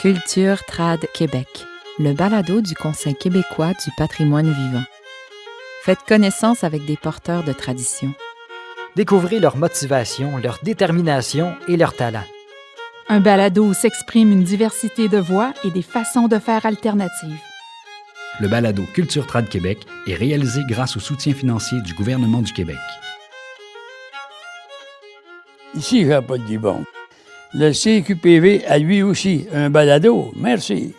Culture Trad Québec, le balado du Conseil québécois du patrimoine vivant. Faites connaissance avec des porteurs de tradition. Découvrez leur motivation, leur détermination et leur talent. Un balado où s'exprime une diversité de voix et des façons de faire alternatives. Le balado Culture Trad Québec est réalisé grâce au soutien financier du gouvernement du Québec. Ici Jean-Paul Dibon. Le CQPV a lui aussi un balado. Merci.